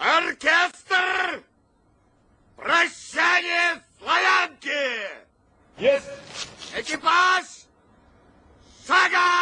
Оркестр! Прощание славянки! Есть! Экипаж! Шагом!